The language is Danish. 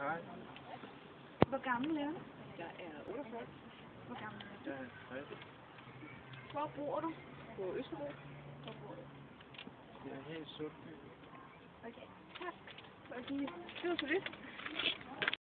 Hej. Hvor gammel er du? Jeg er 48. Hvor gammel er du? Jeg er 60. Hvor bor du? På Østerbro. Hvor bor du? Jeg er her i Sundby. Okay, tak. Fordi, det var så lidt.